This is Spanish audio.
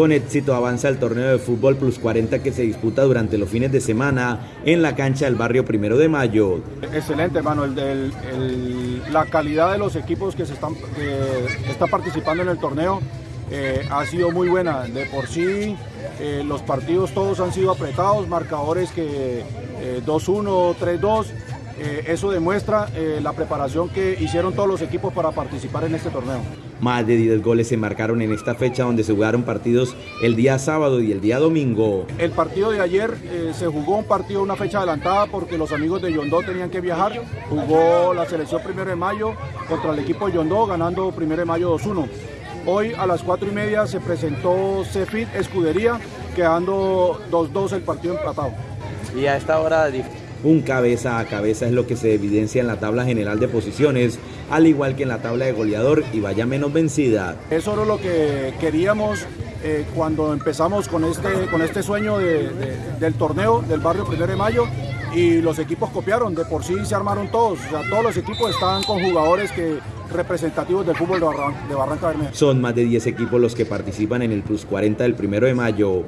Con éxito avanza el torneo de fútbol plus 40 que se disputa durante los fines de semana en la cancha del barrio Primero de Mayo. Excelente, hermano. la calidad de los equipos que se están participando en el torneo eh, ha sido muy buena. De por sí, eh, los partidos todos han sido apretados, marcadores que 2-1, eh, 3-2. eso demuestra la preparación que hicieron todos los equipos para participar en este torneo. Más de 10 goles se marcaron en esta fecha donde se jugaron partidos el día sábado y el día domingo. El partido de ayer se jugó un partido una fecha adelantada porque los amigos de Yondó tenían que viajar. Jugó la selección primero de mayo contra el equipo de Yondó ganando primero de mayo 2-1. Hoy a las 4 y media se presentó Cefit Escudería, quedando 2-2 el partido empatado. Y a esta hora un cabeza a cabeza es lo que se evidencia en la tabla general de posiciones, al igual que en la tabla de goleador y vaya menos vencida. Eso era lo que queríamos eh, cuando empezamos con este, con este sueño del torneo del barrio Primero de Mayo y los equipos copiaron, de por sí se armaron todos, o sea, todos los equipos estaban con jugadores que representativos del fútbol de, Barranca Bermeja. Son más de 10 equipos los que participan en el Plus 40 del primero de mayo.